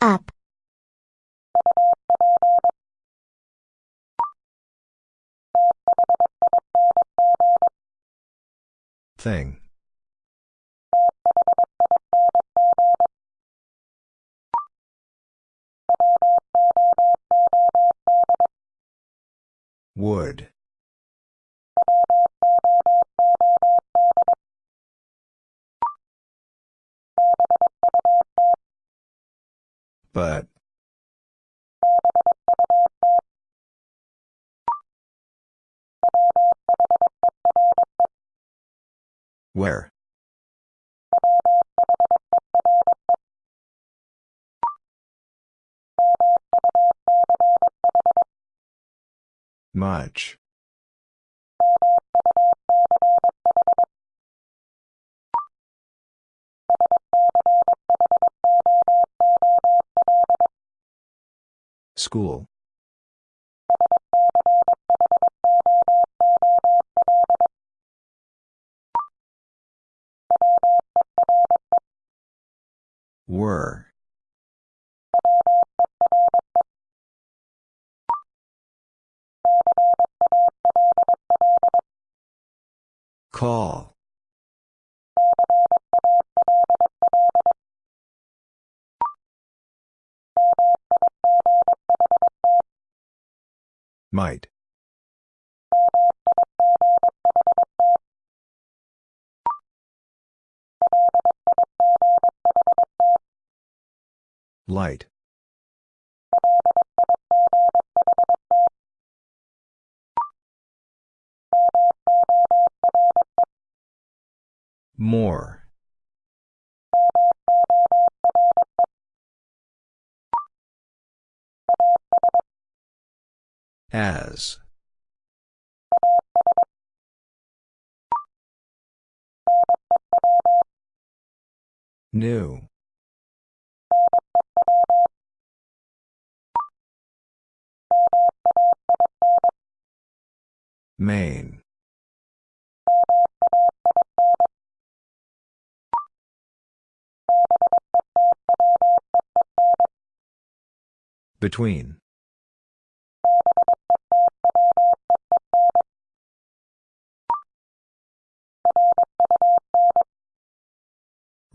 Up. Thing. Would. But. Where? Much. School. Were. Call. Might. Light. More. As. New. Main. Between.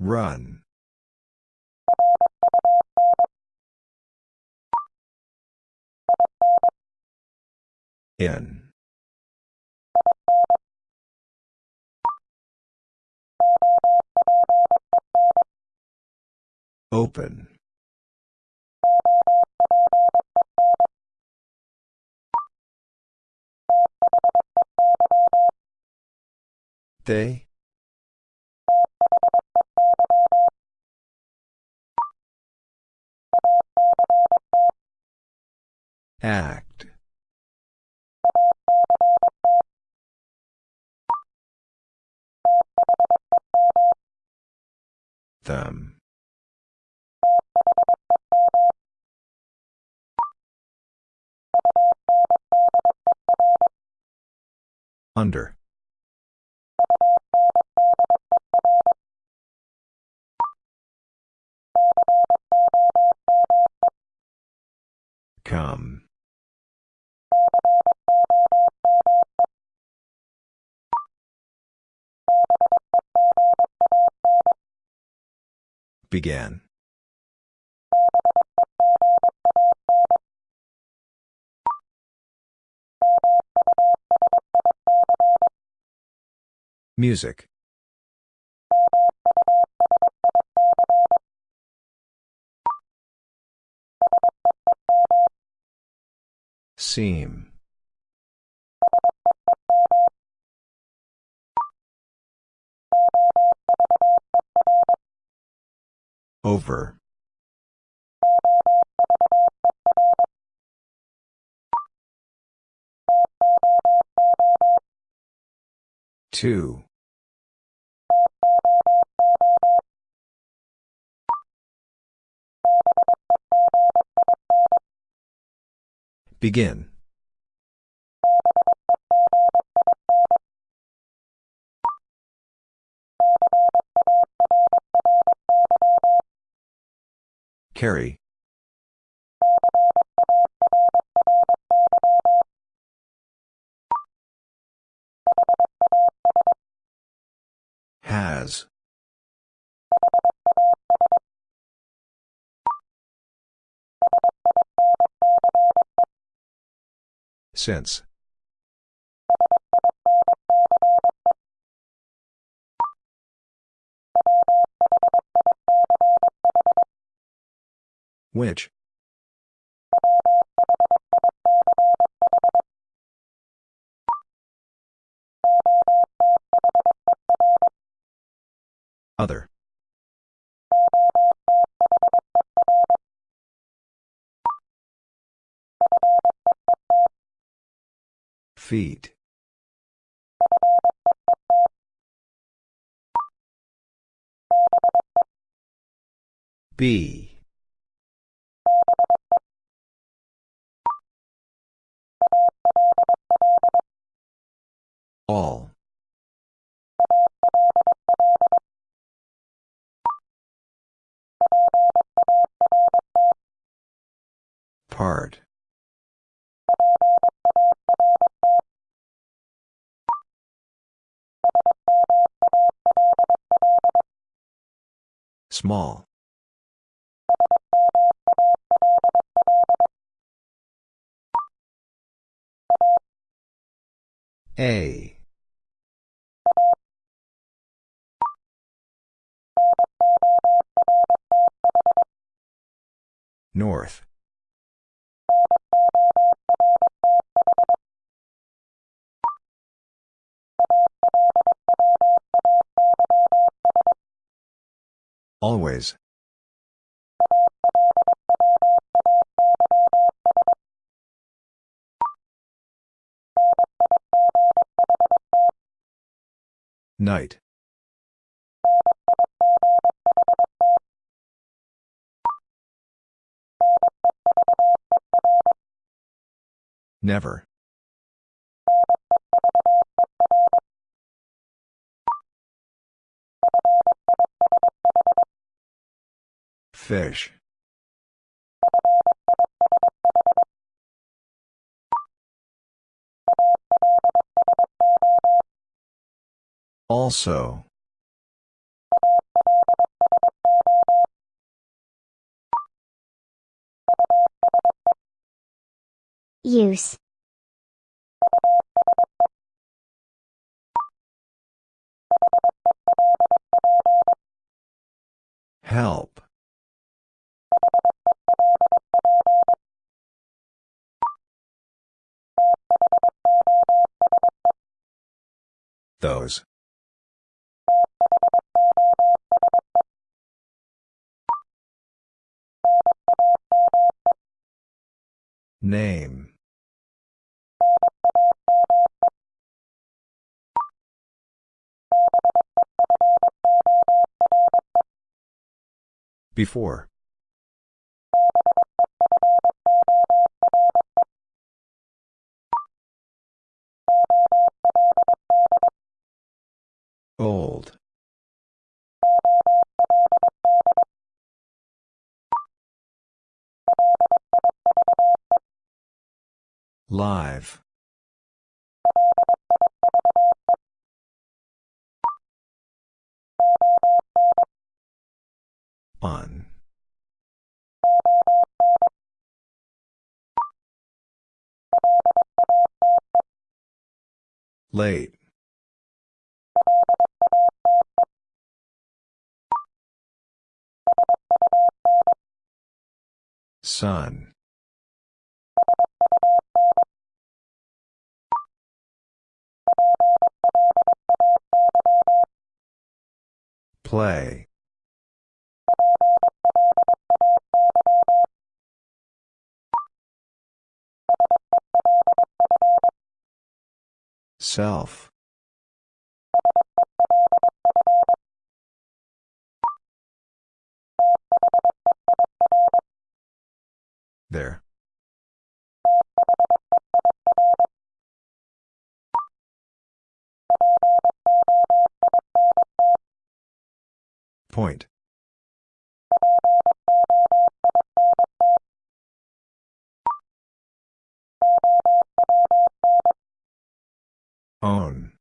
Run. In. Open. They? Act. Them. Under. Come. Began. Music. Seam. Over. Two. Begin. Carry. Has. Since. Which? Other. Feet. B. All. Part. Small. A. North. Always. Night. Never. Fish. Also. Use. Help. Those. Name. Before. Old. Live. On. Late. Sun. Play. Self. There. Point. Own.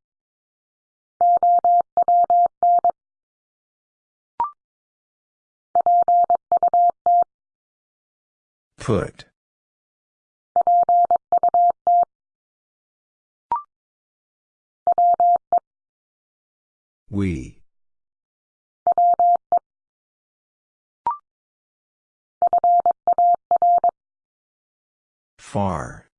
Put. We. Far.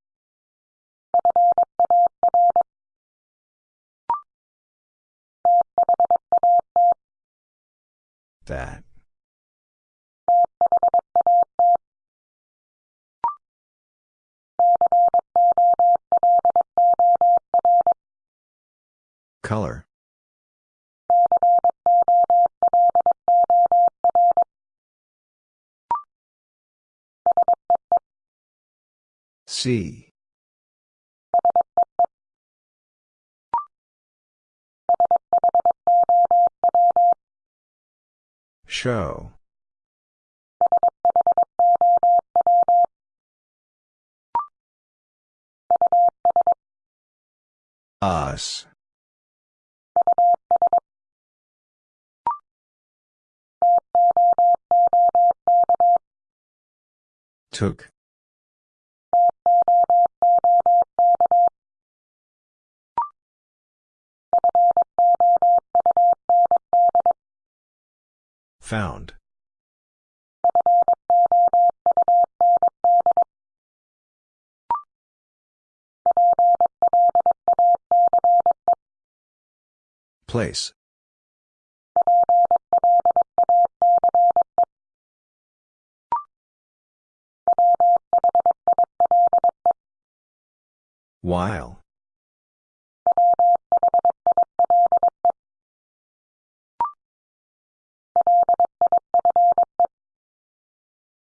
That. Color. See. Show. Us. Took. Found. Place. While.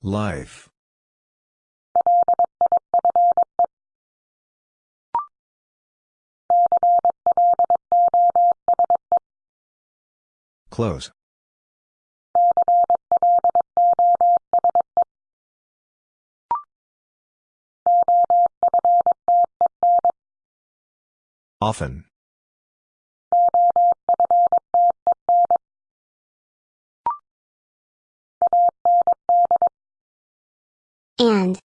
Life. Close. Often. And.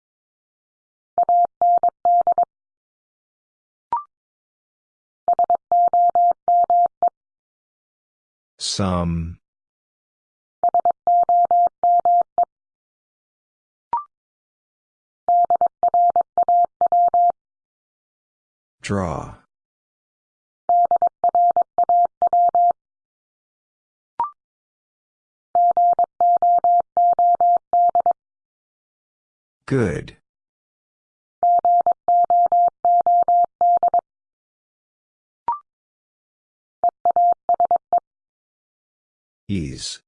Some. Draw. Good. Ease.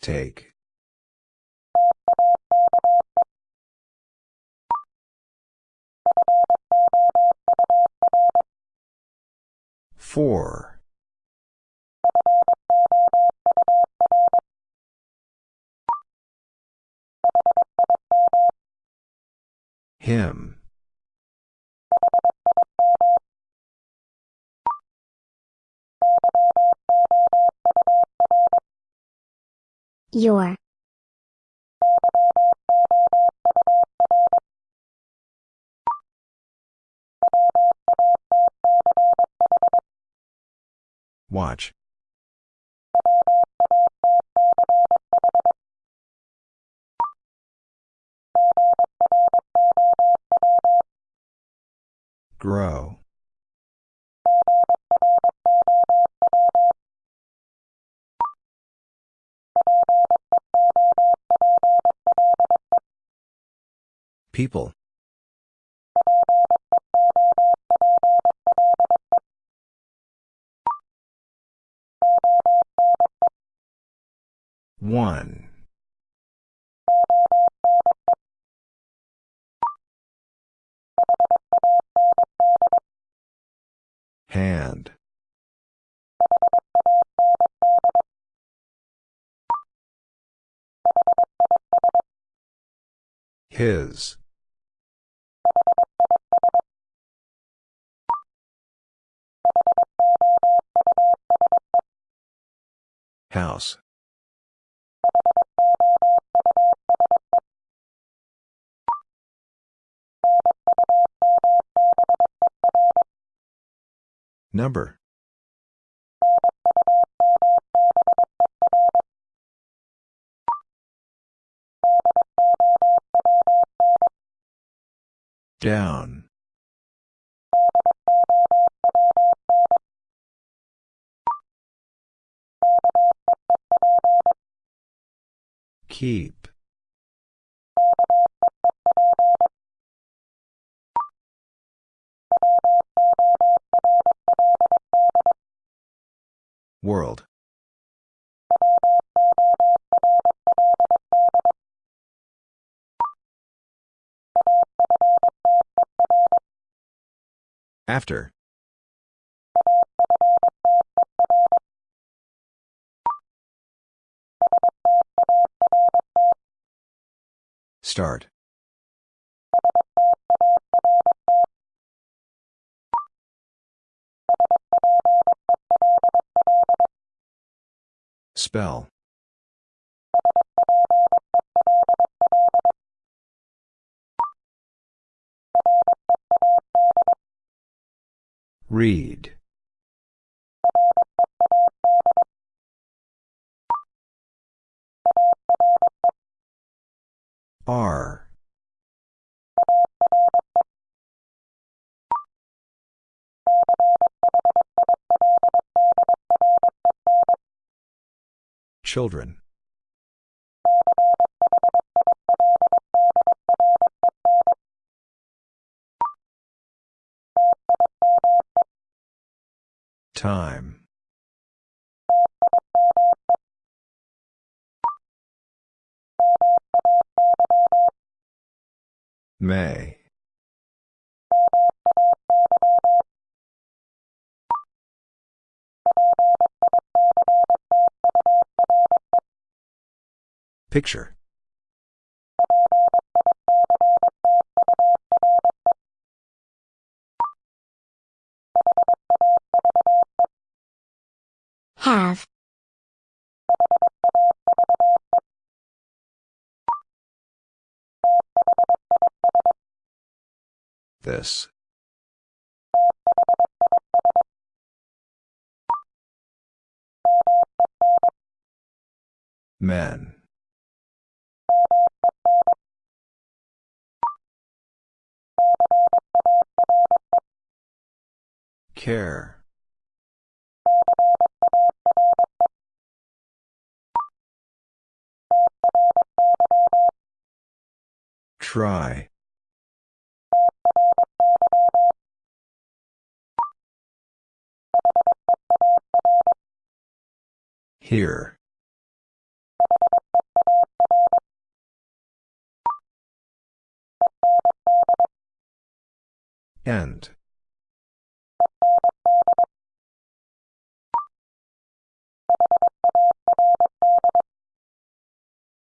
Take. Four. Him. Your. Watch. Grow. People. One. Hand. His. House. Number. Down. Keep. World. After. Start. Spell. Read. R. Children. Time. May. Picture. Have. This. Men. Care. Try. Here. End.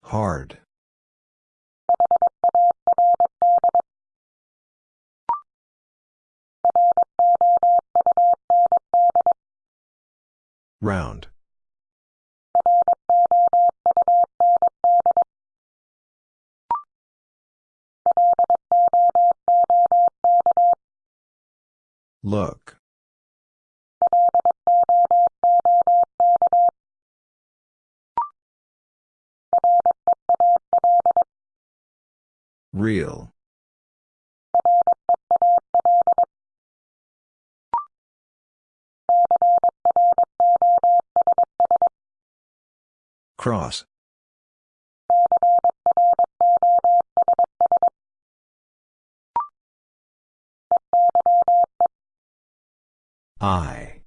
Hard. Round. Look. Real. Cross. I.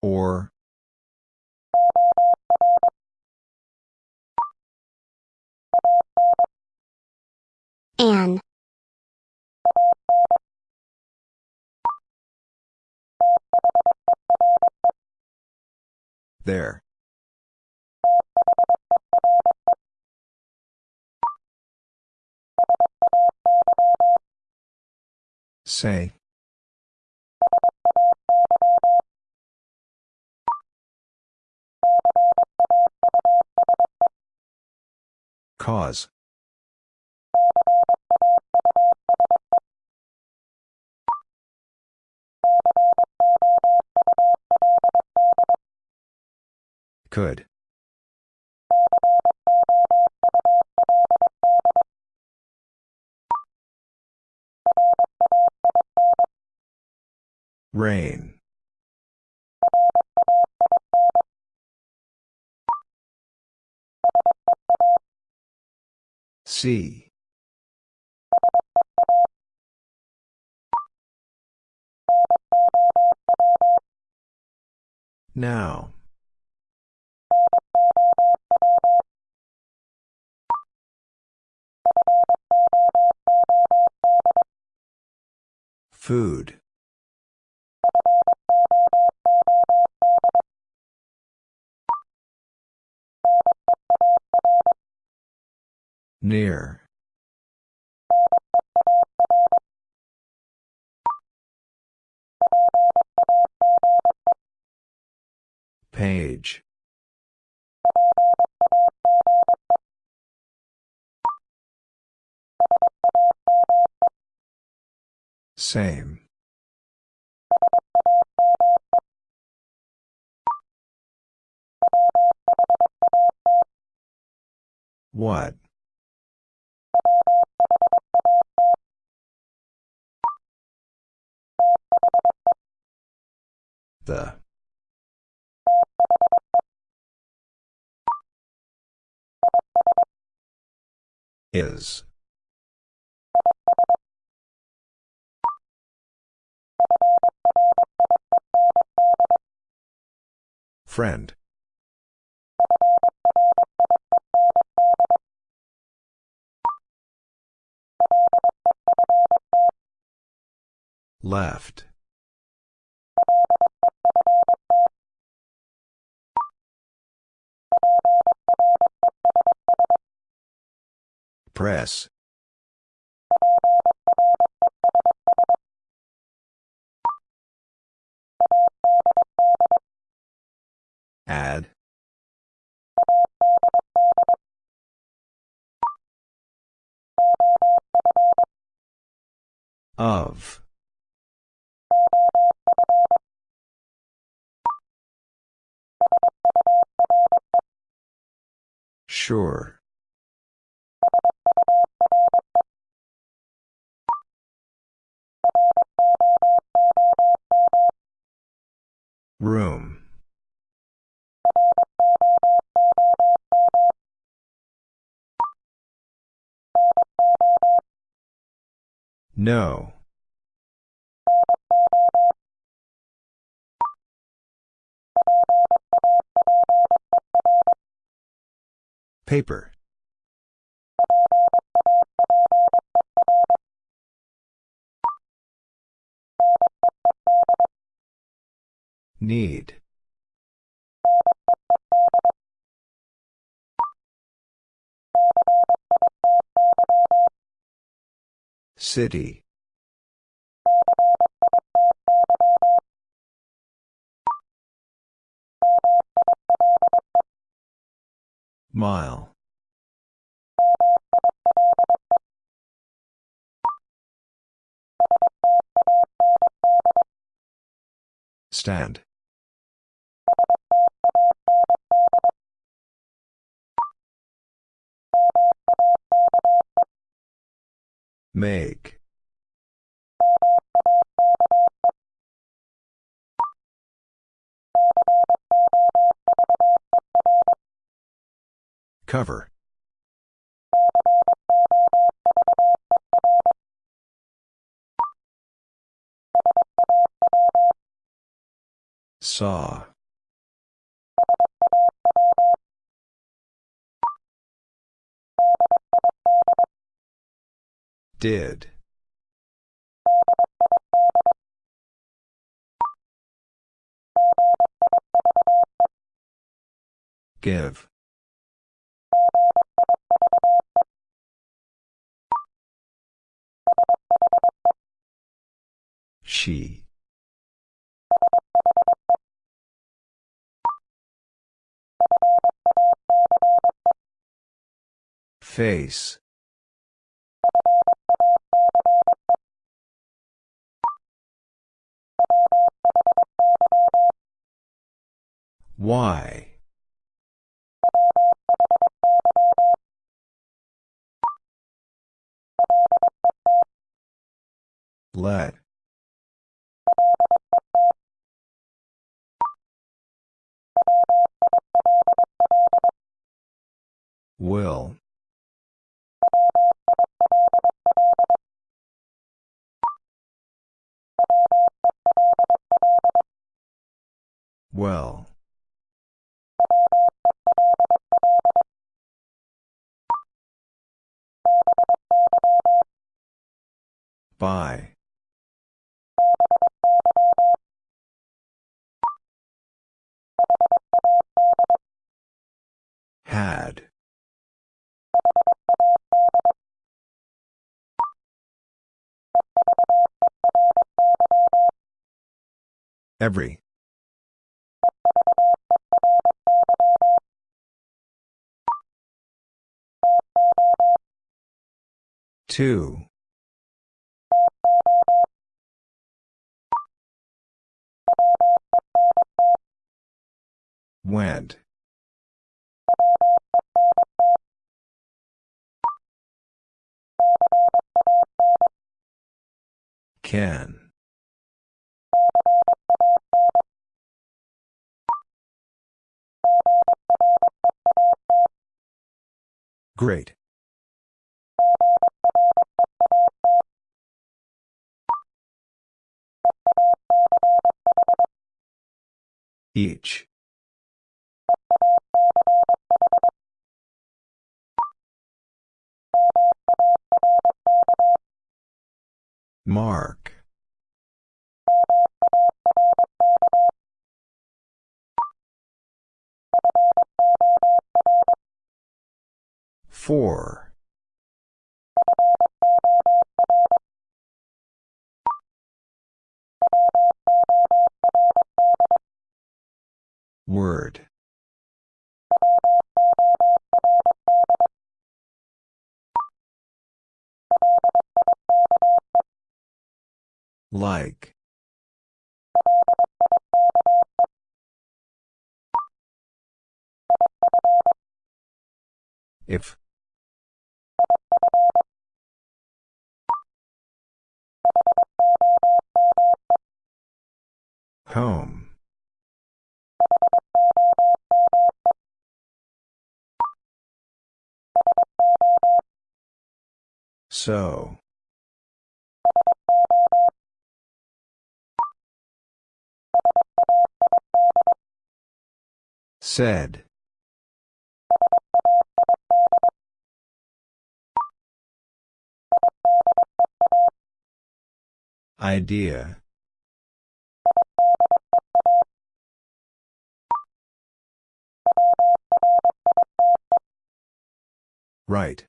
Or. An. There. Say. Cause. Could. Rain. See. Now. Food. Near. Page. Same. What? The. Is. Friend. Left. Press. Add. Of. Sure. Room. No. Paper. Need. City. Mile. Stand. Make. Cover. Saw. Did. Give. She. Face. Y. Let. Will. Well. By. Had. Every. Two. Went. Can. Great. Each. Mark. Four. Word. Like. If. Home. So. Said. Idea. Right.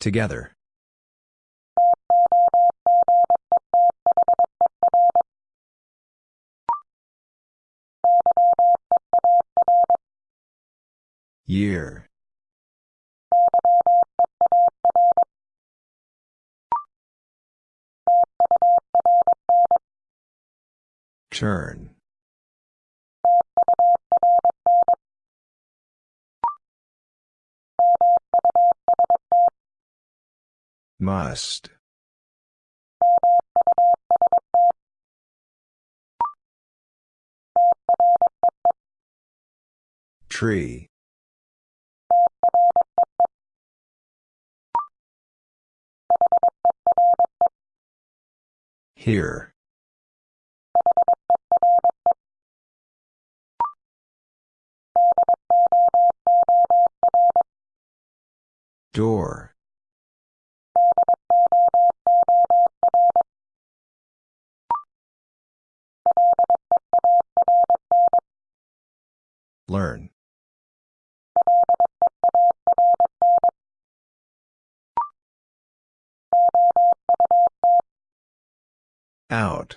Together. Year. Turn. Must. Tree. Here. Door. Learn. Out.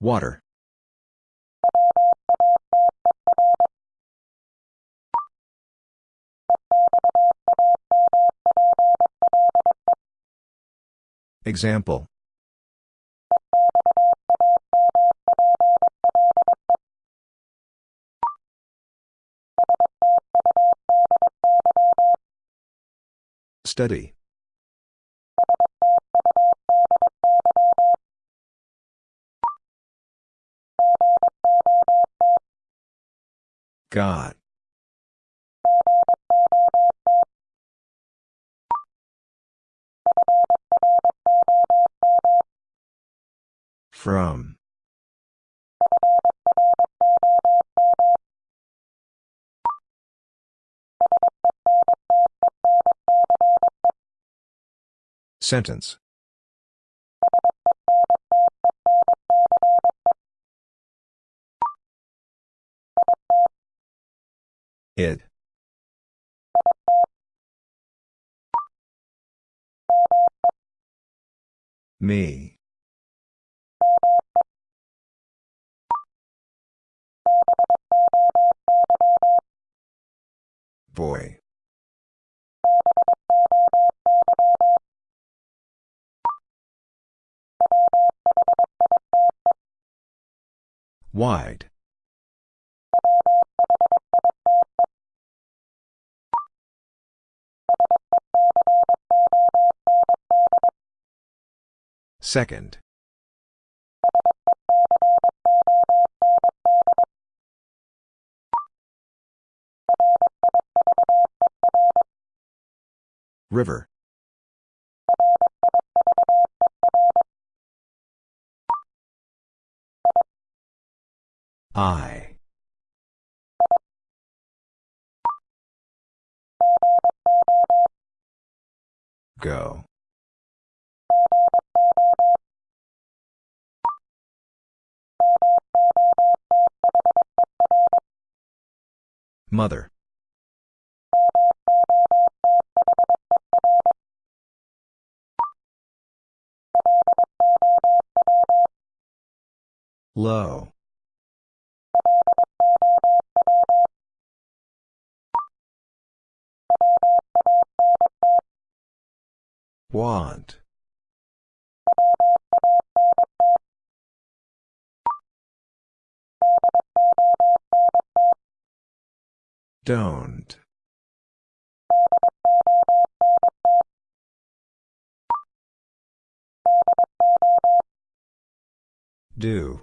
Water. Example. Study. God. From. Sentence. It. Me. Boy. Wide. Second. River. I. Go. Mother. Low. Want. Don't. Do.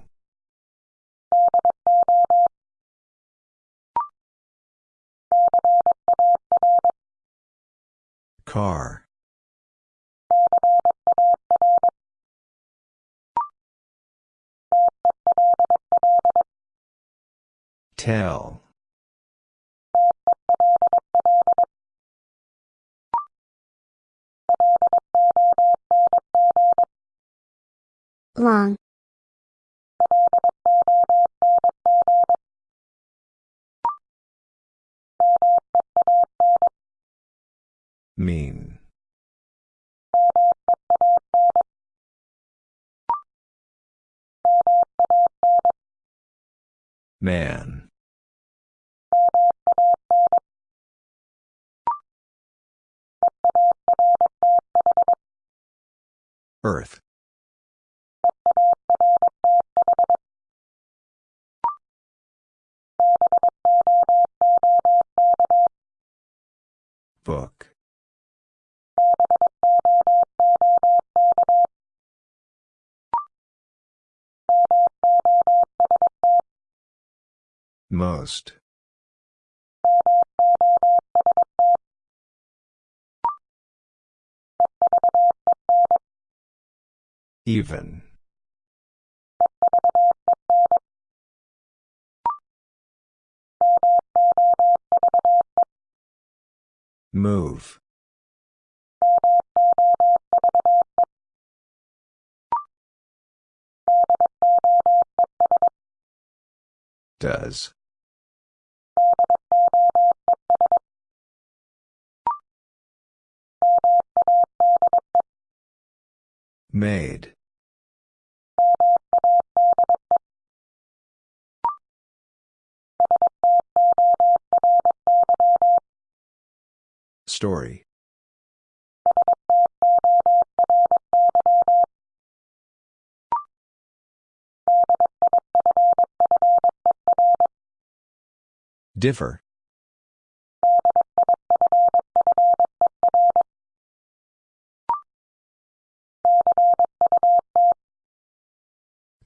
Car. Tell. long, Mean. Man. Earth. Book. Most. Even. Move. Does. Made. Story. Differ.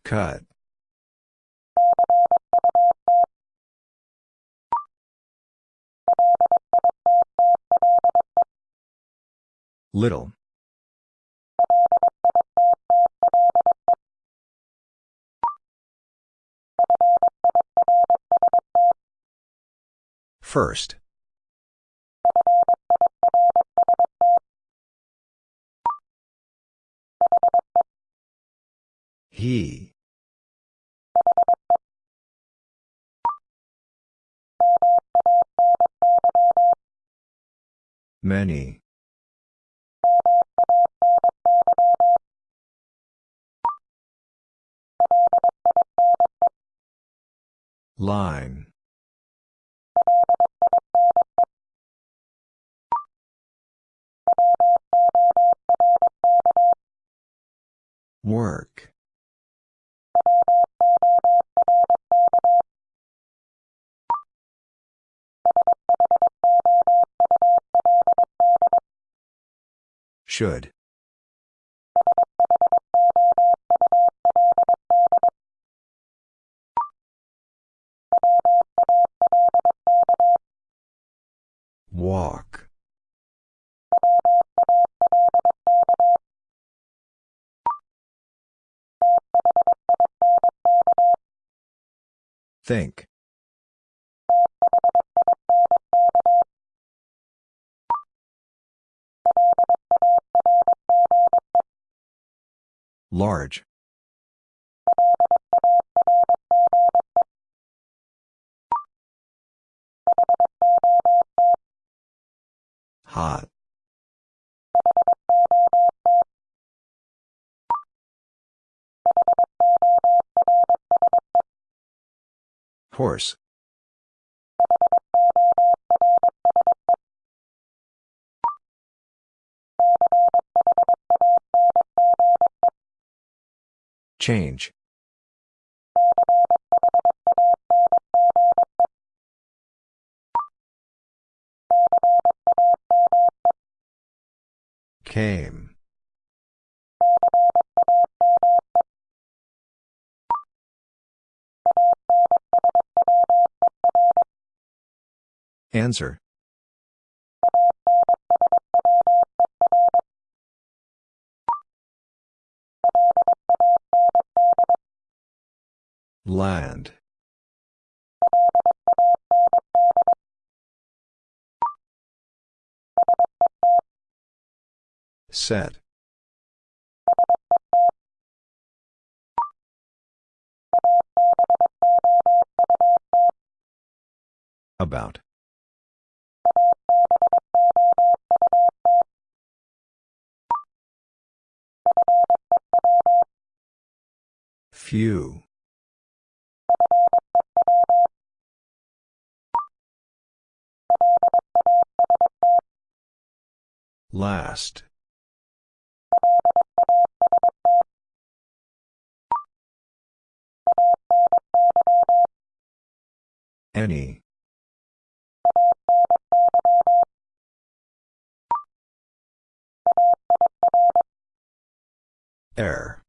Cut. Little. First. He. Many. Line. Work. Should. Walk. Think. Large. Hot. Horse. Change. Came. Answer. Land. Set. About. Few. Last. Any. Air.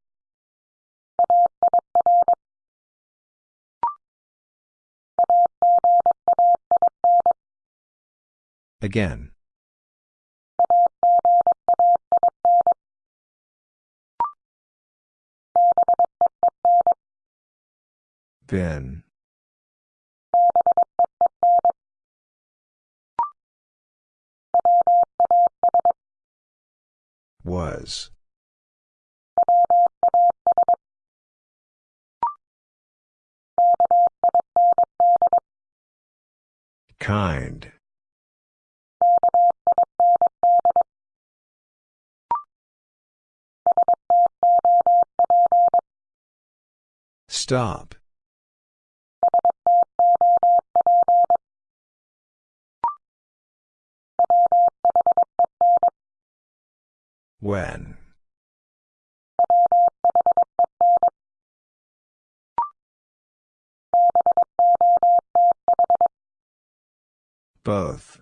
Again. Been. Was. Kind. Stop. When. Both.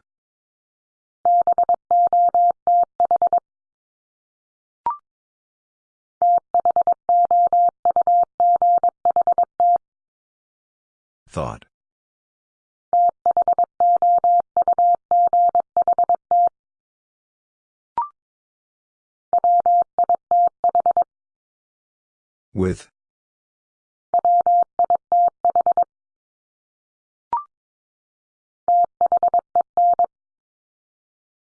Thought. With.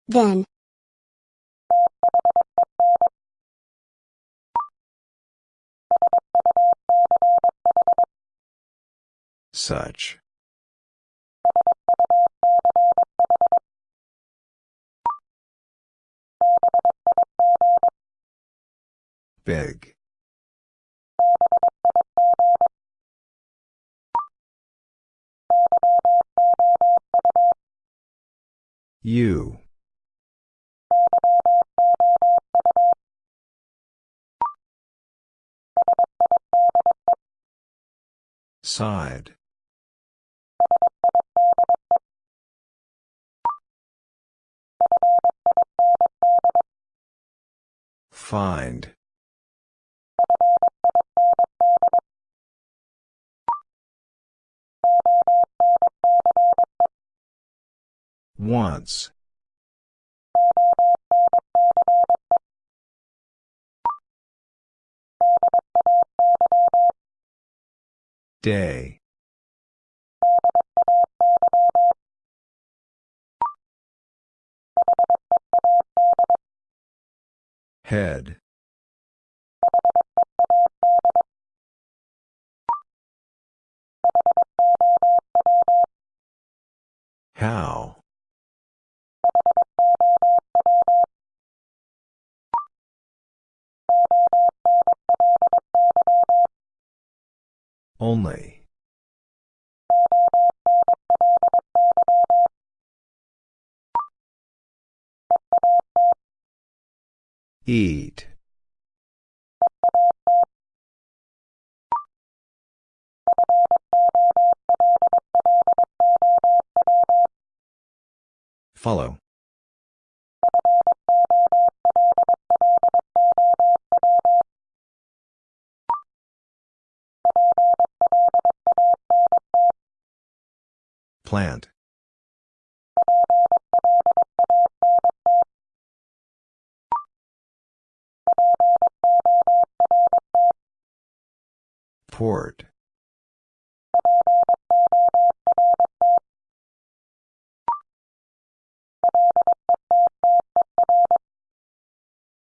Then. Such. Big. You. Side. Find. Once. Day. Head. How? Only. Eat. Follow. Plant. Port.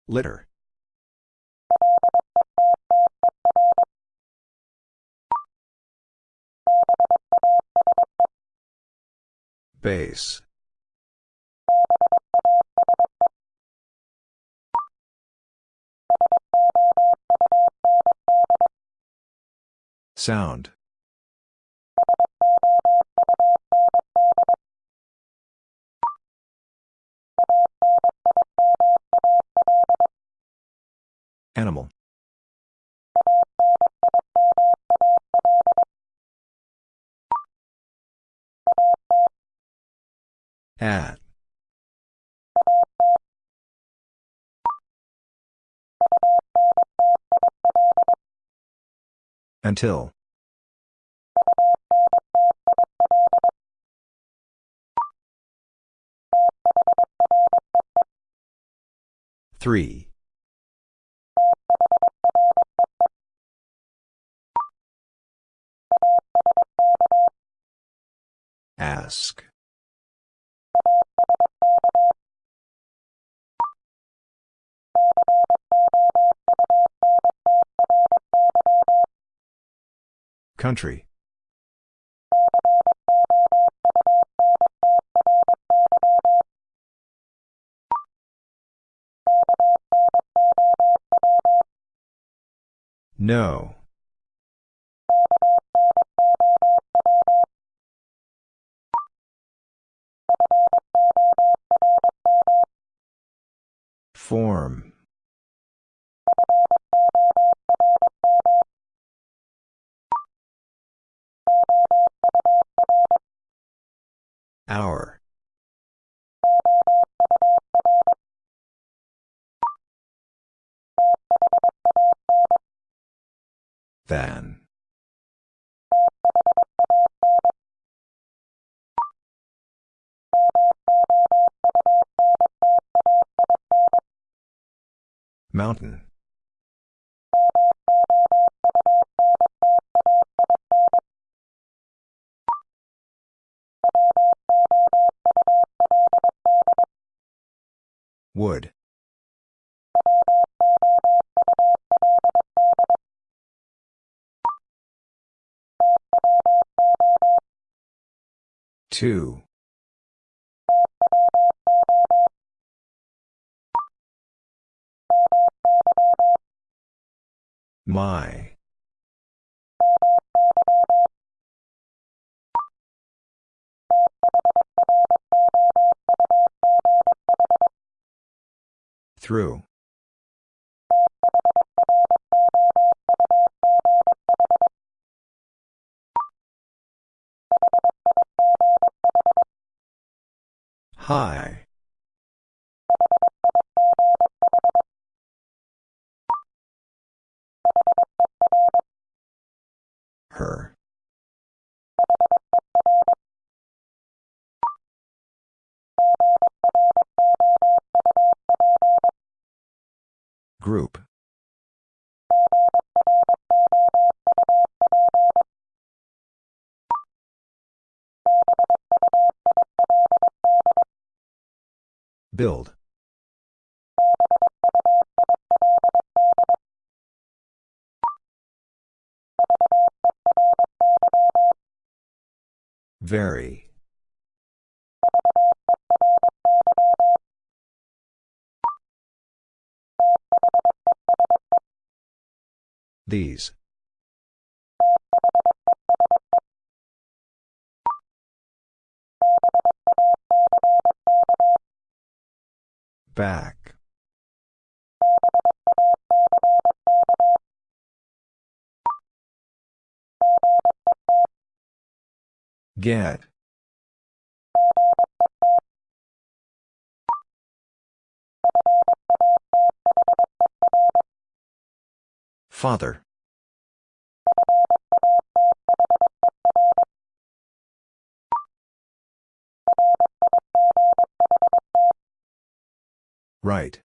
Litter. Base. Sound. Animal. At. Until. Three. Ask. Country. No. Form. Two. My. Through. Hi. Build. Very. These. Back. Get. Father. Right.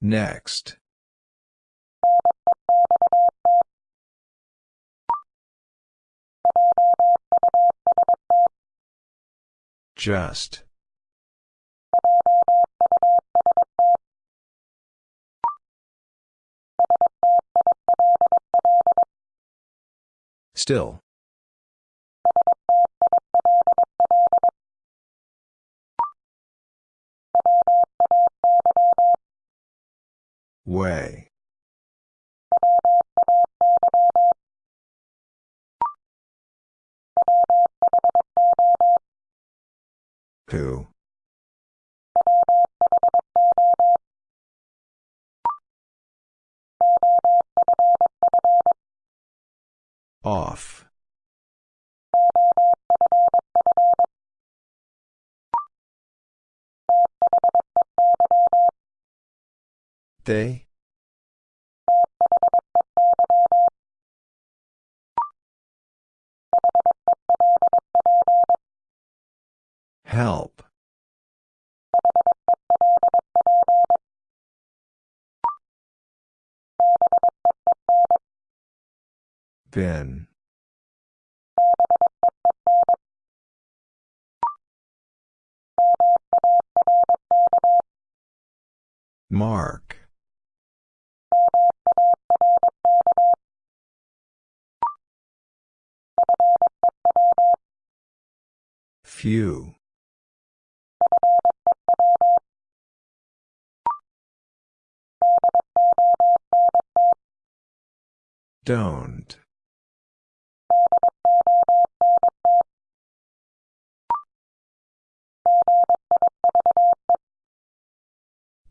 Next. Just. Still. Way. Who? Off. They? Help. Bin. Mark. Few. Don't.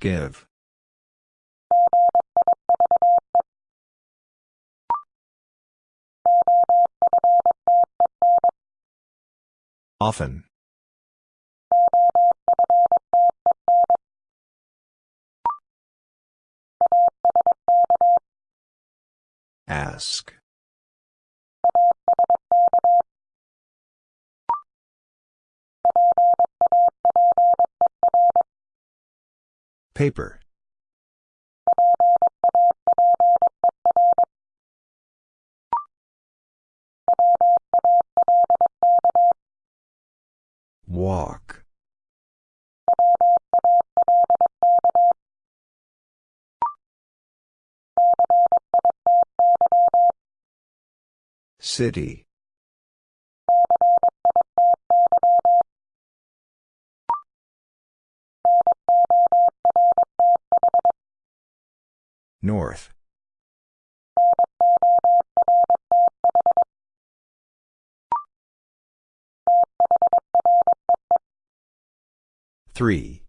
Give. Often. Ask. Paper. Walk. City. North. Three.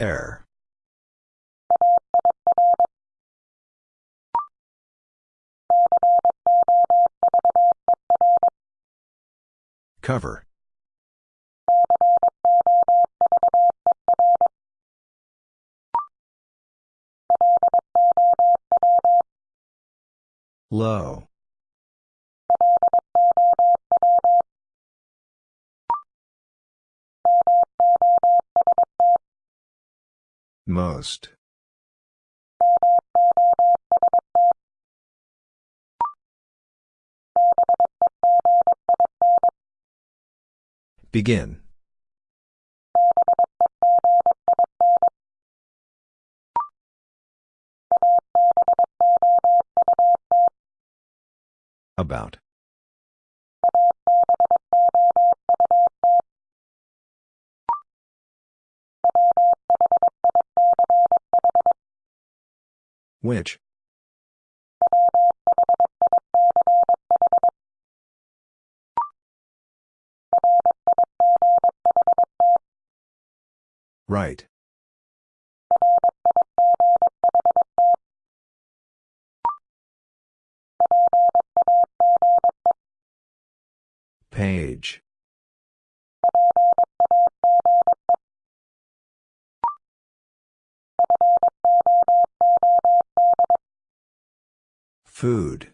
Air. Cover. Low. Most. Begin. About. Which? Right. Page. Food.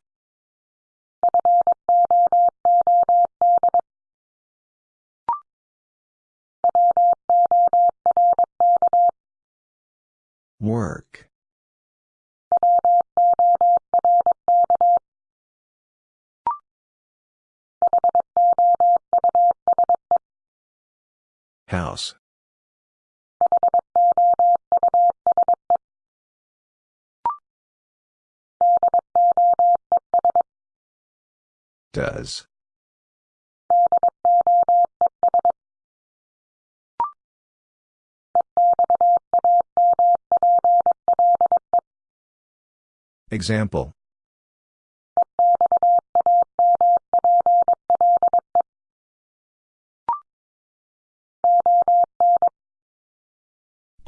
Work. House. Does. Example.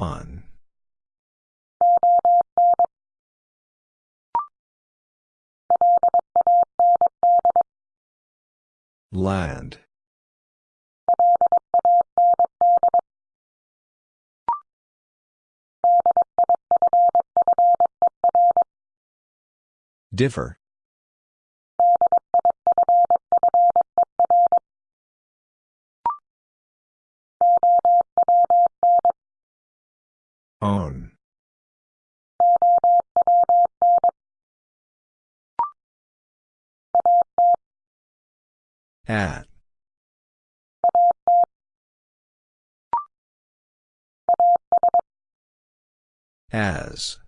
On. Land. Differ. Own. At. As.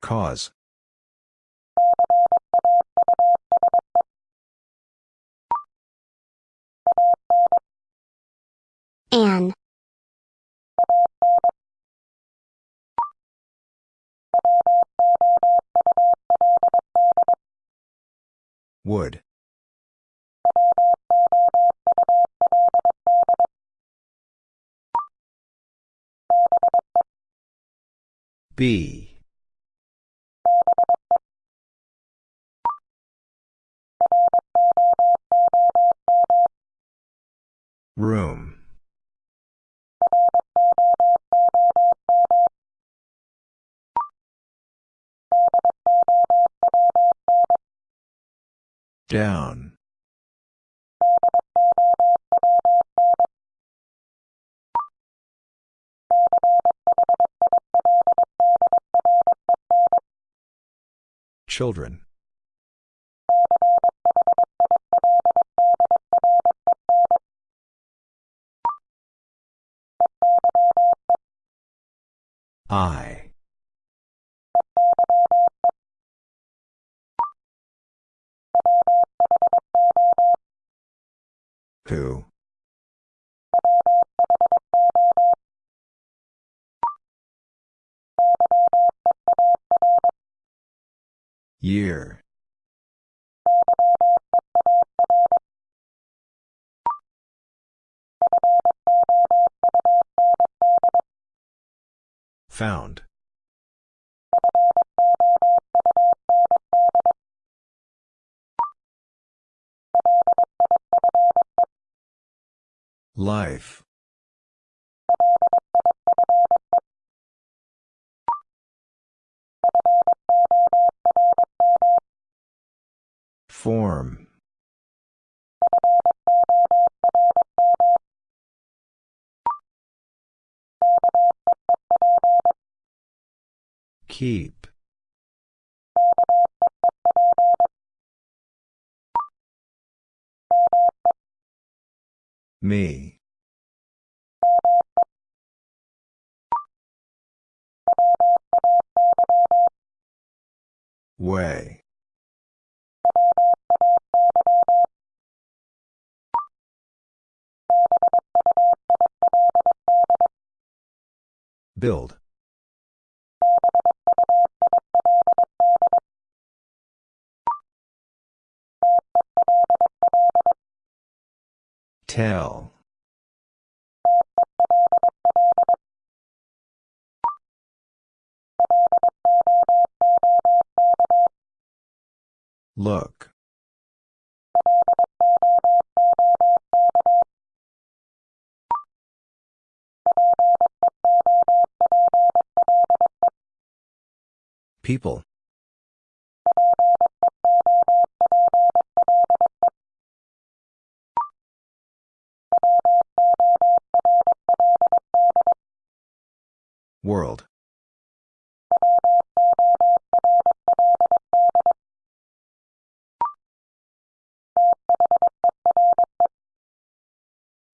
Cause. Anne. Wood. B. Room. Down. Children. I. Who? Year. Found. Life. Form. Keep. Me. Way. Build. Tell. Look. People. World.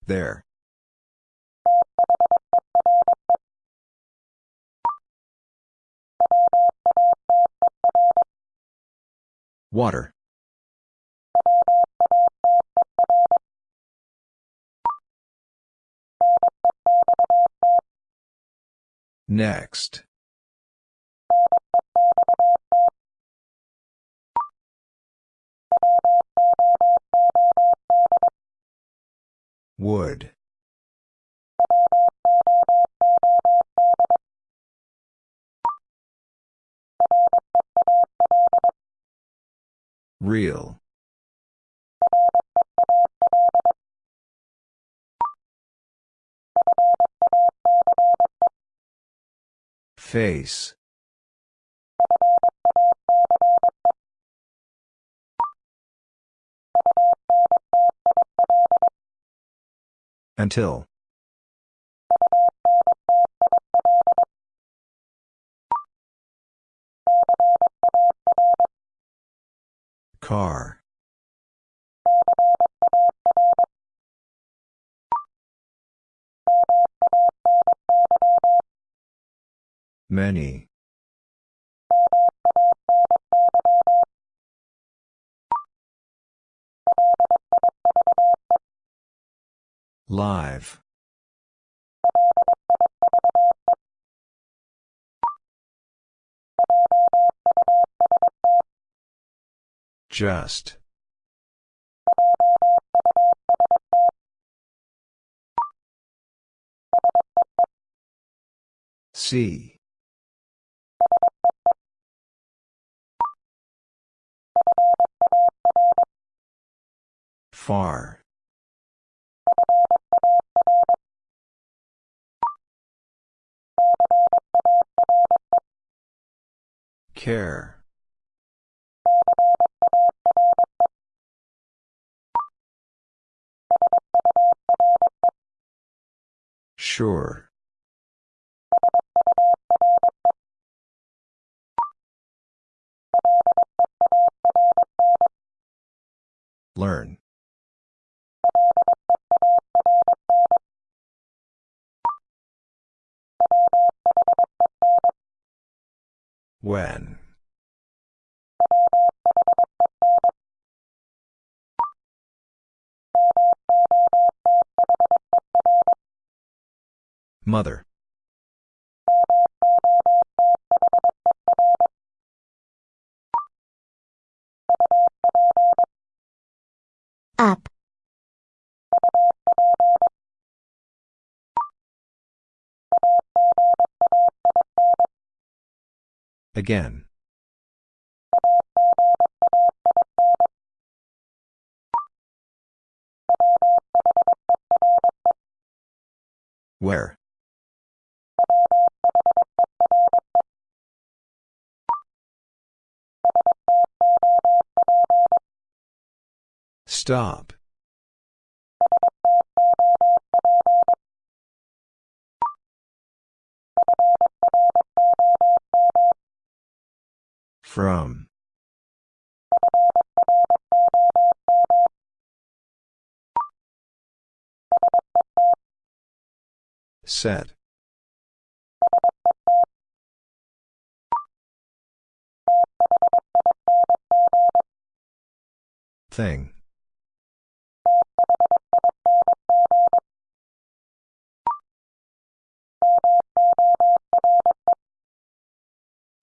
There. Water. Next. Wood. Real. Face. Until. Car. Many. Live. Just. See. Far. Care. Sure. Learn. When. Mother. Up. Again. Where? Stop. From. Set. Thing.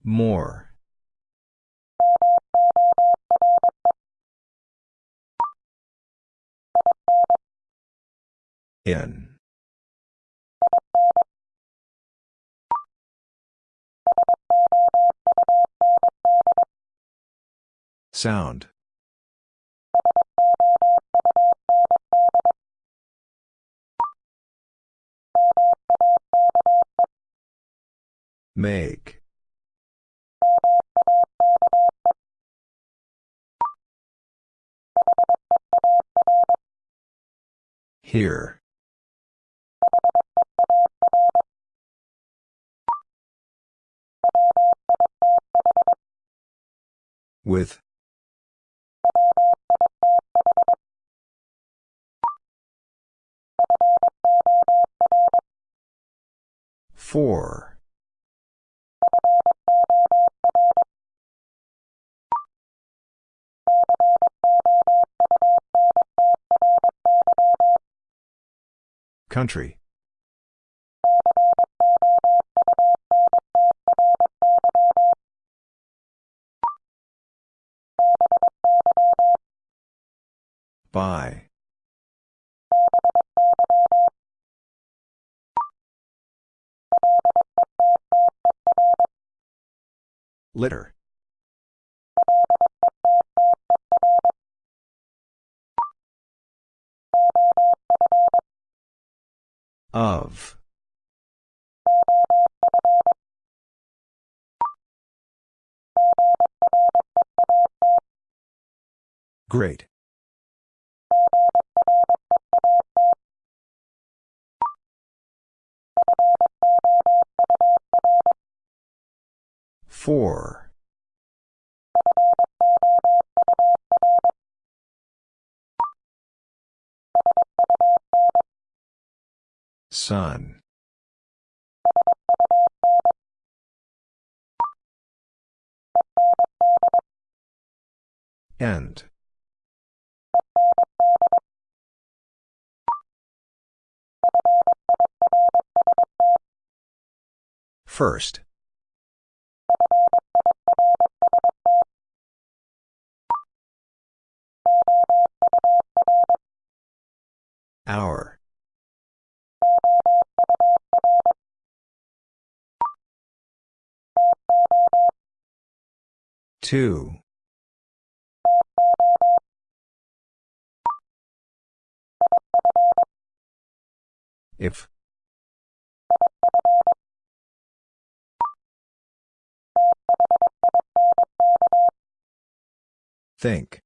More. In. Sound. Make. Here. With. Four. Country. By. Litter. Of. Great. Four. Sun. End. First. Hour. Two. If. Think.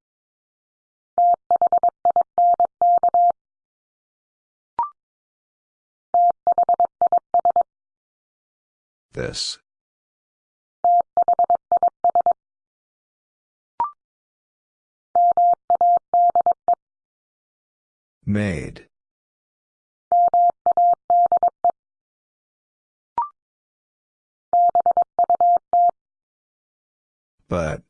This. Made. But.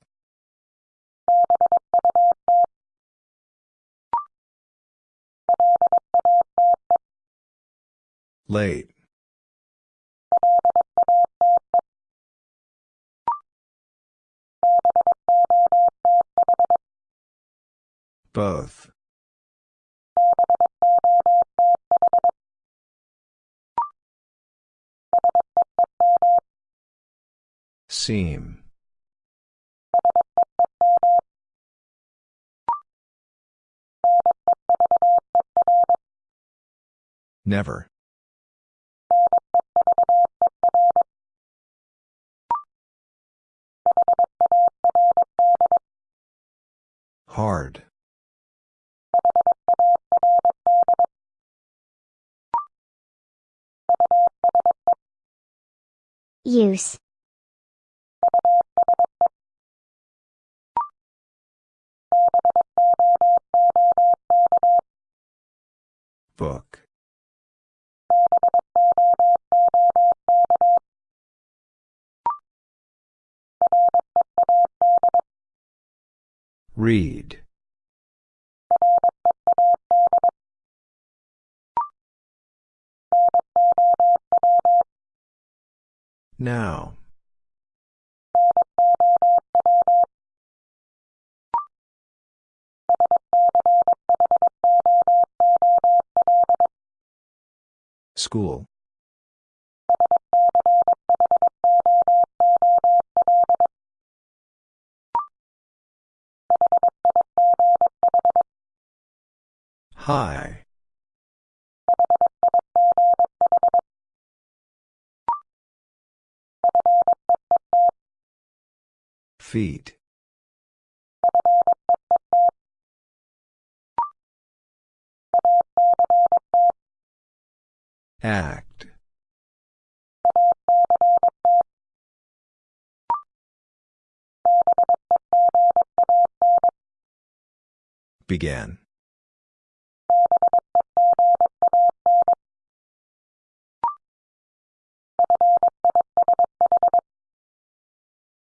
Late. Both. Seam. Never. Hard. Use. Book. Read. Now. School. Hi. Feet. Act. Began.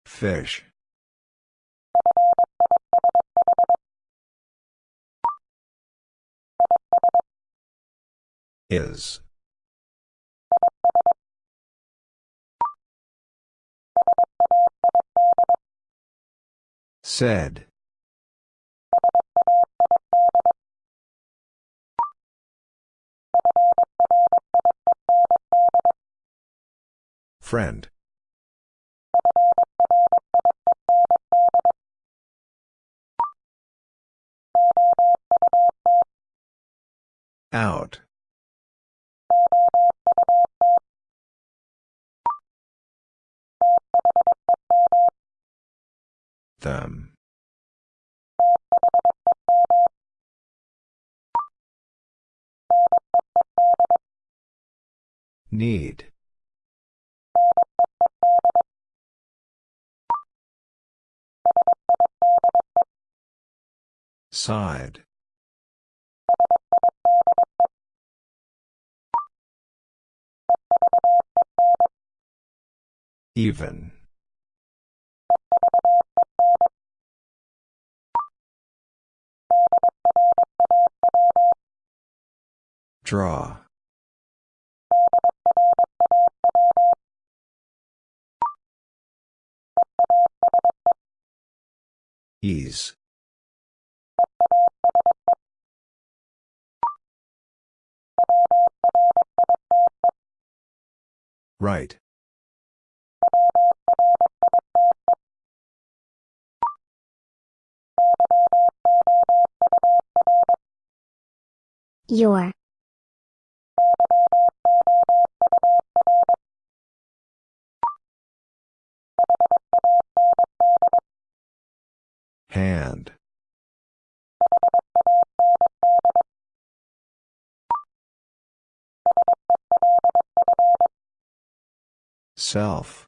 Fish. Is. Said. Friend. Out. Them. Need. Side. Even. Draw. Ease. Right. Your. Hand. Self.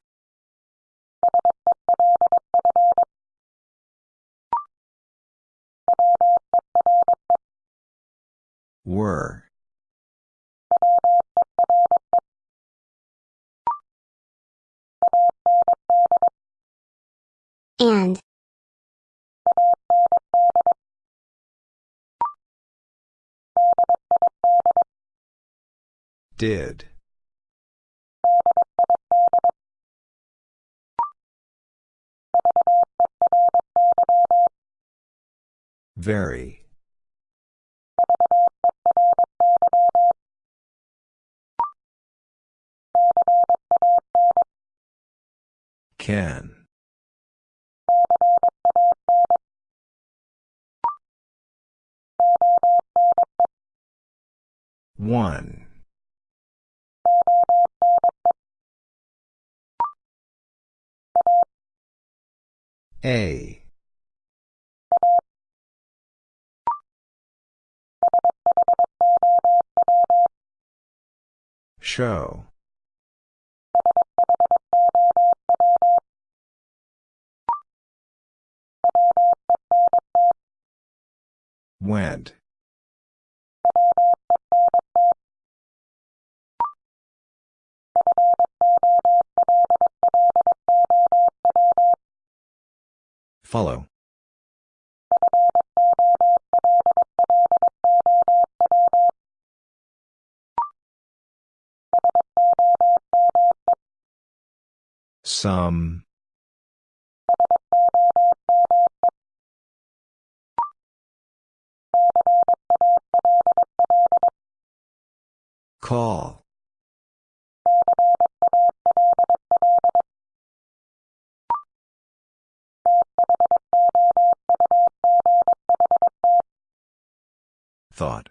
Were. And. Did. Very. Can. One. A. Show. Went. Follow. Some. Call. Thought.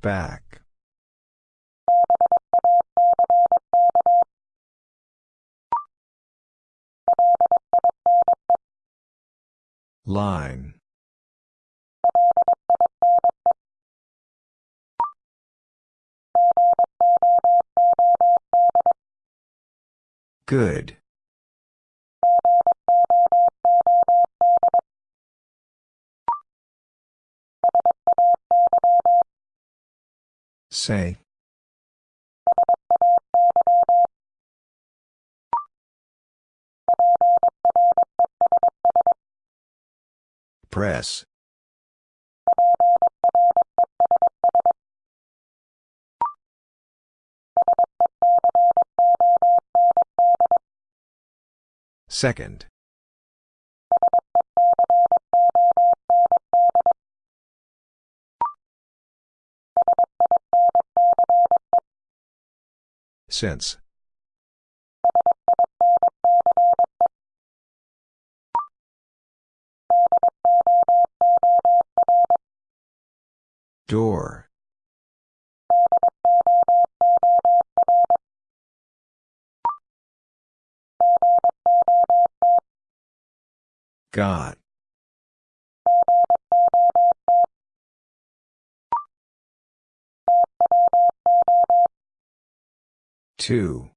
Back. Line. Good. Say. Press. Second. Since. Door. Got. Two.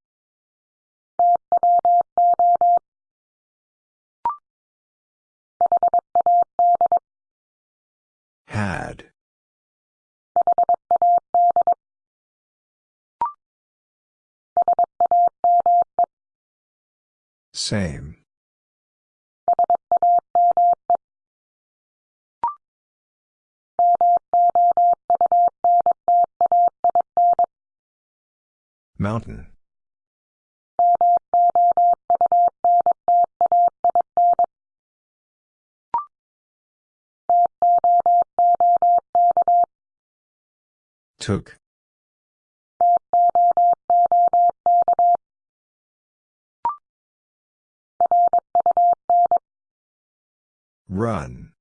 Had. Same. Mountain. Took. Run.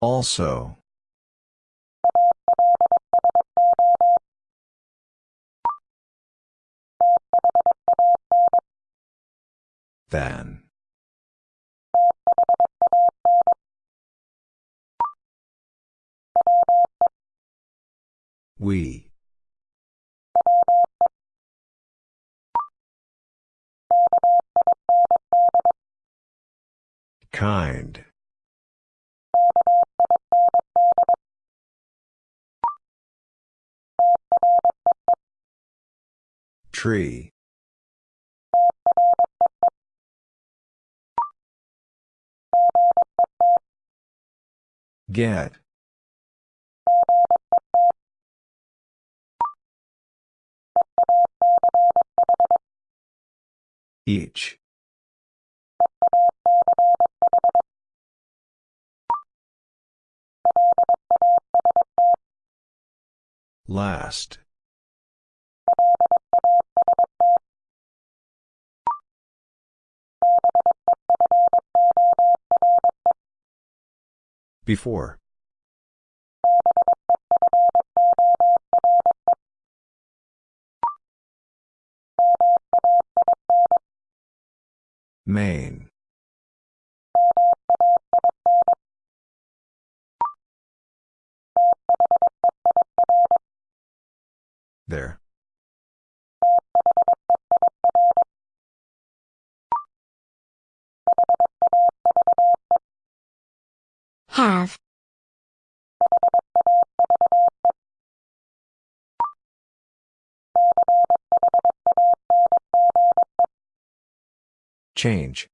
Also. Than. We. Kind. Tree. Get. Each. Last. Before. Main. There. Have. Change.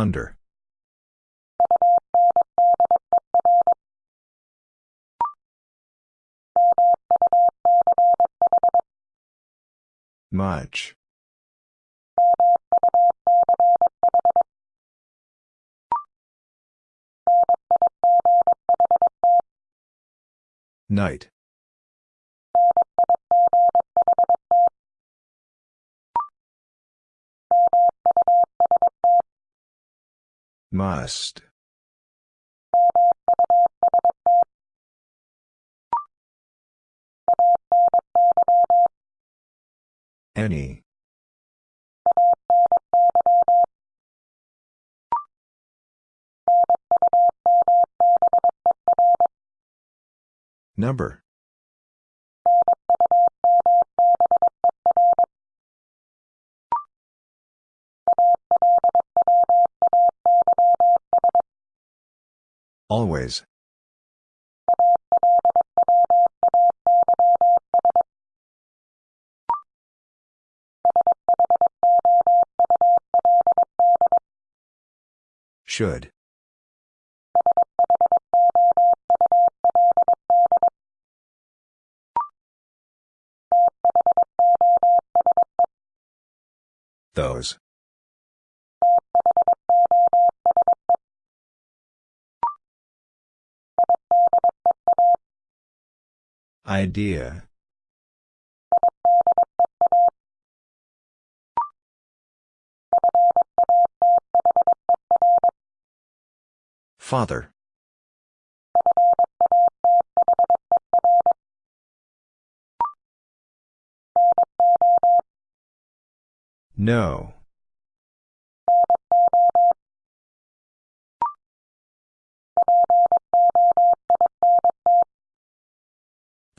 Under. Much. Night. Must. Any. Number. Always. Should. Those. Idea. Father. No.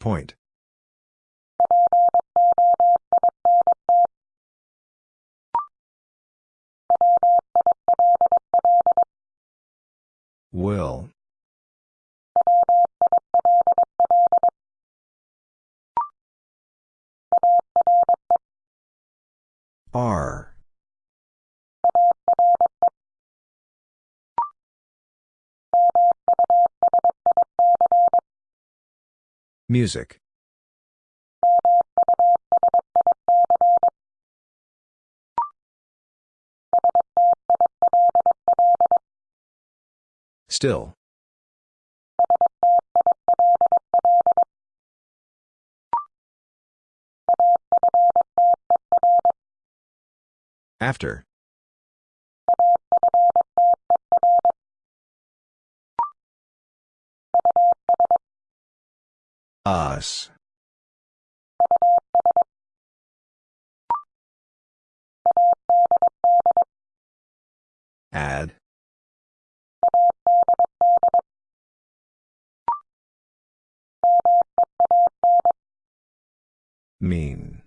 Point. Will. R. Music Still. After. Us. Add. Mean.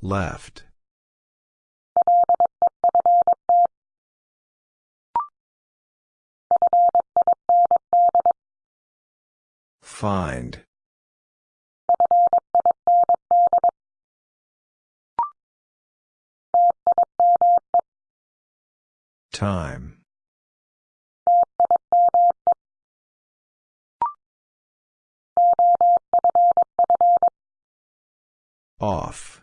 Left. Find. Time. Off.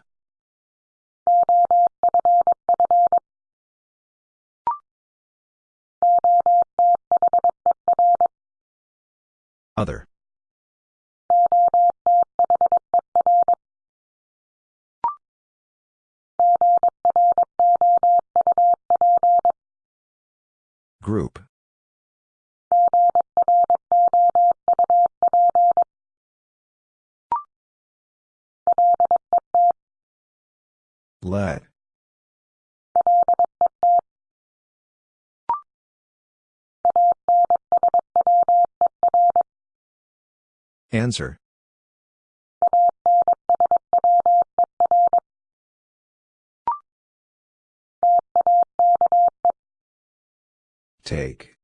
Other. Group. Let. Answer. Take.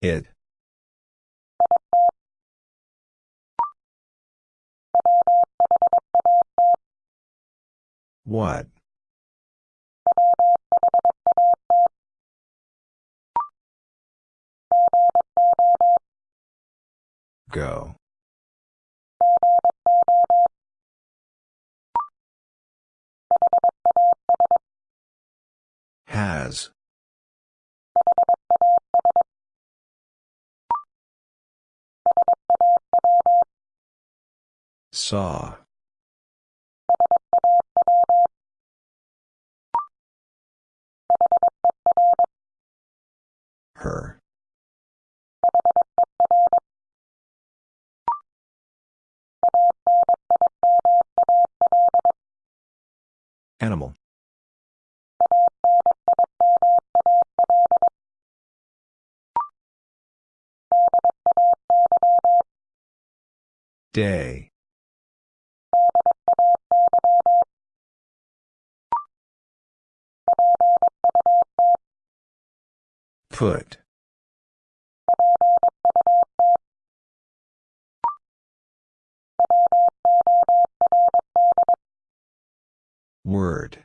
It. What? Go. Has. Saw. Her. Animal. Day. Put. Word.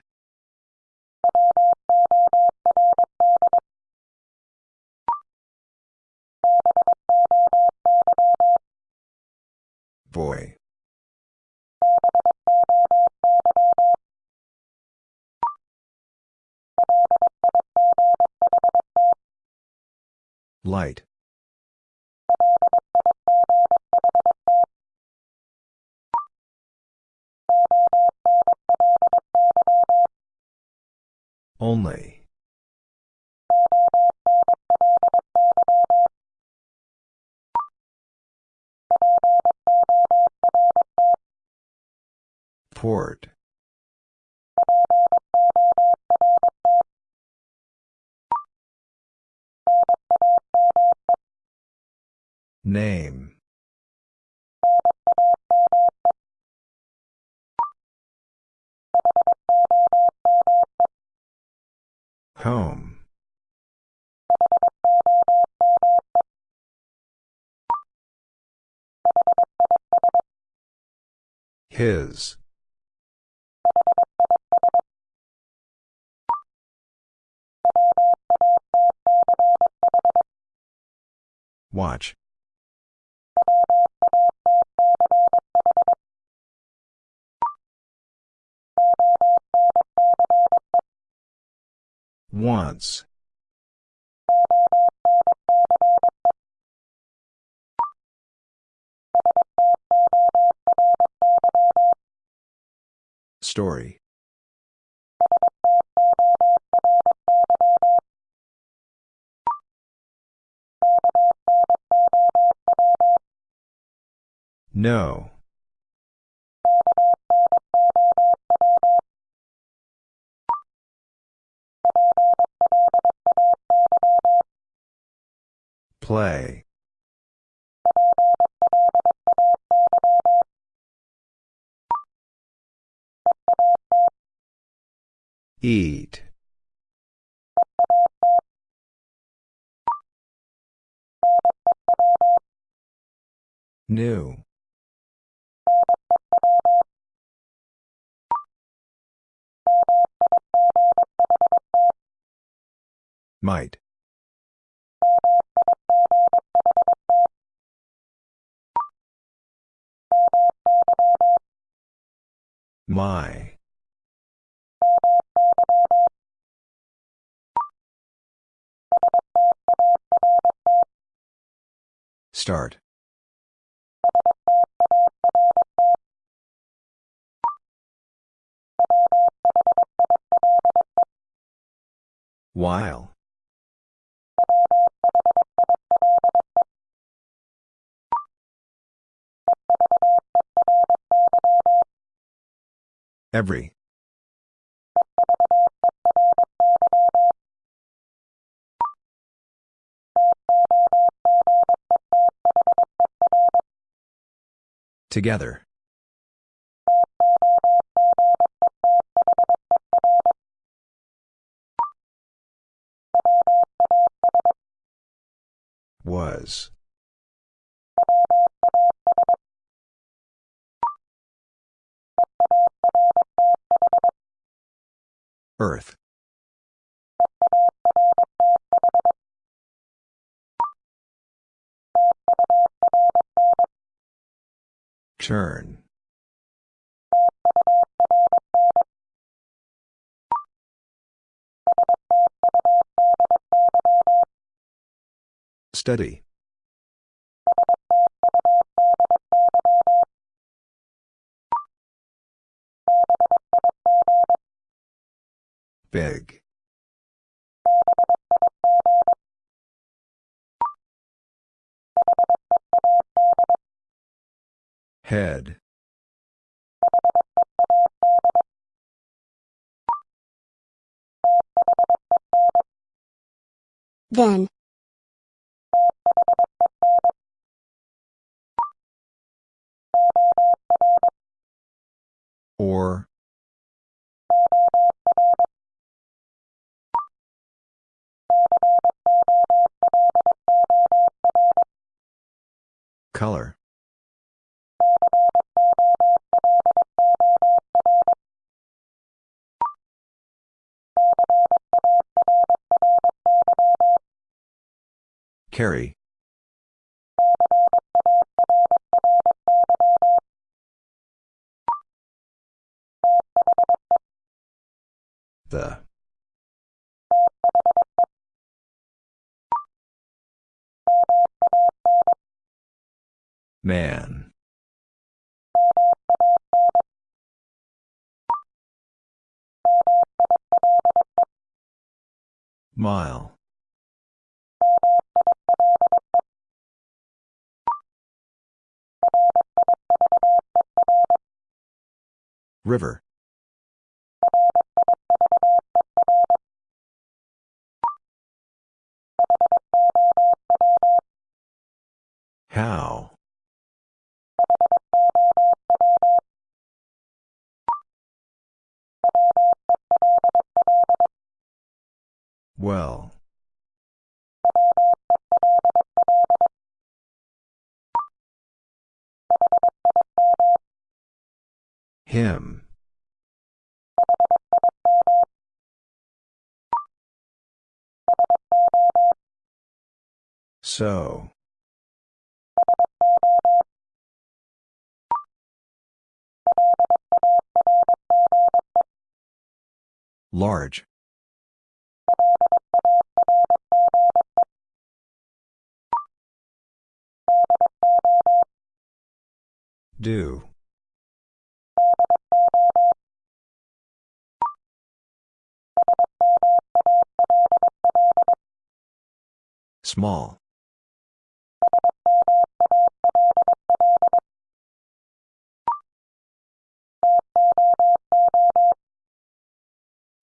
Boy. Light. Only. Port. Name. Home. His. Watch. Once. Story. No. Play. Eat. New. Might. My. Start. While. Every. Together. Was. Earth. Turn. Study. Big. Head. Then. Or. Color. Carry. The. Man. Mile. River. How? Well. Him. So. Large. Do. Small.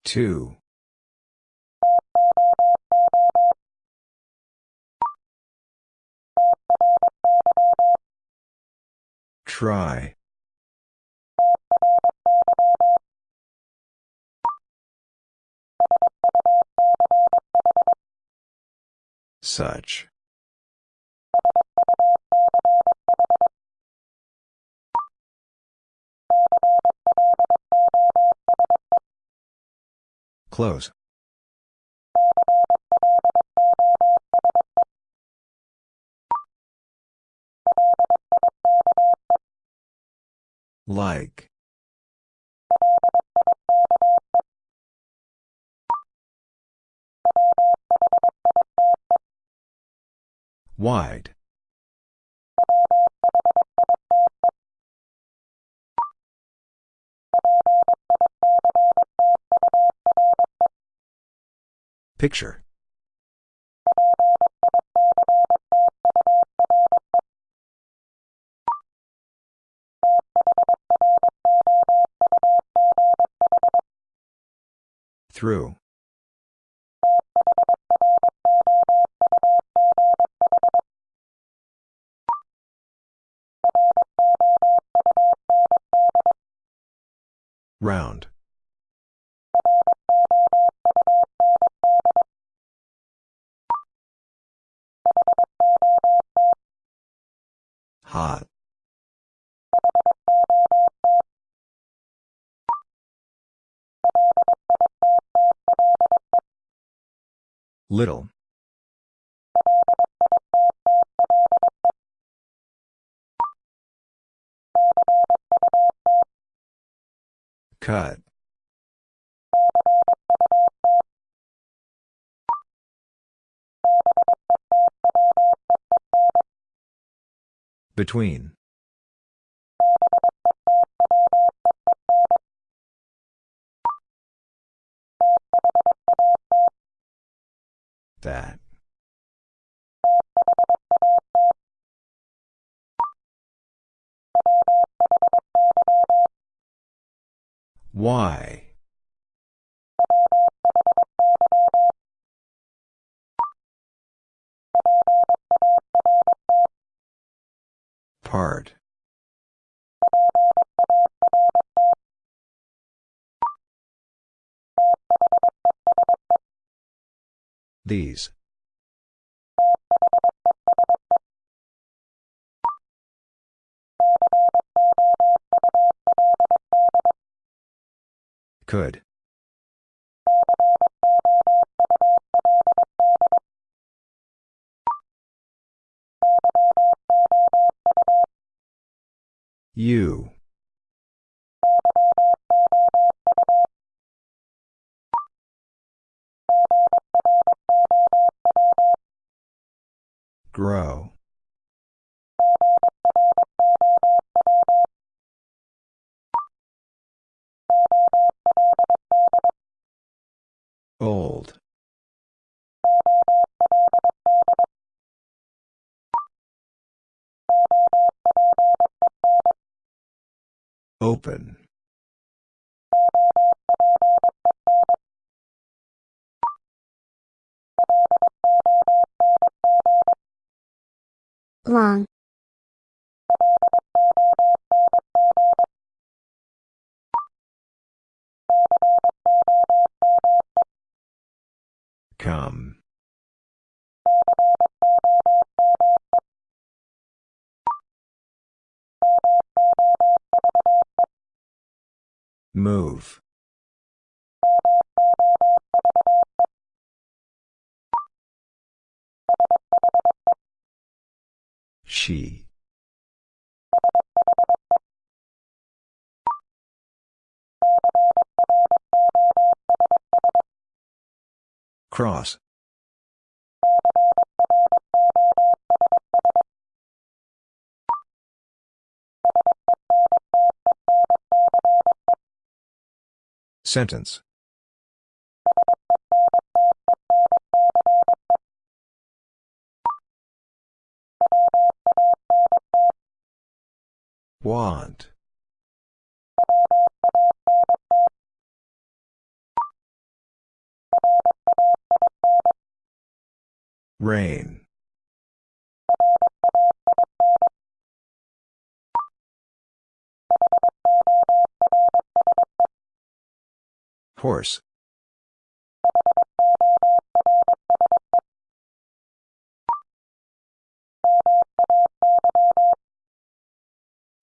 Two. Try. Such. Close. Like. Wide. Picture. Through. Round. Hot. Little. Cut. Between. That. Why? Part. These. Could. You. Grow. Old. Open. Long. Come. Move. She. Cross. Sentence. Want. Rain. Horse.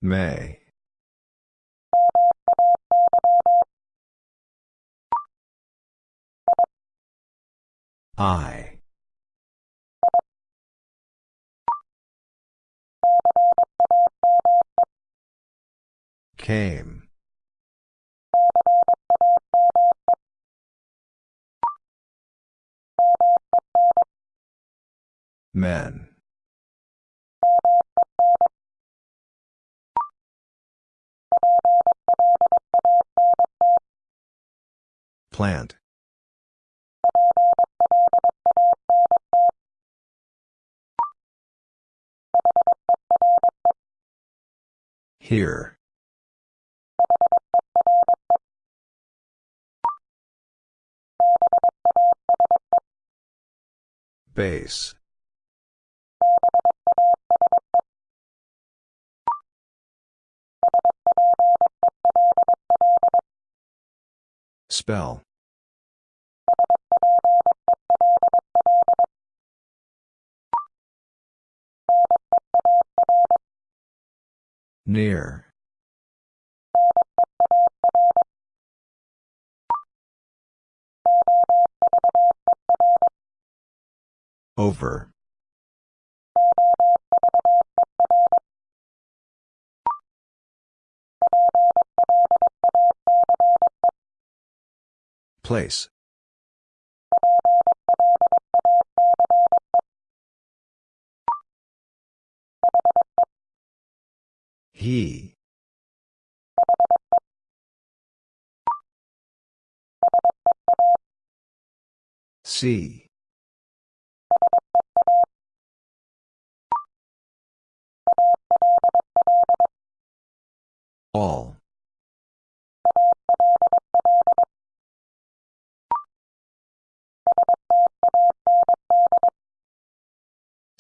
May. I. Came. Men. Plant. Here. Base. Spell. Near. Over. Place. He. See. All.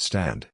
Stand.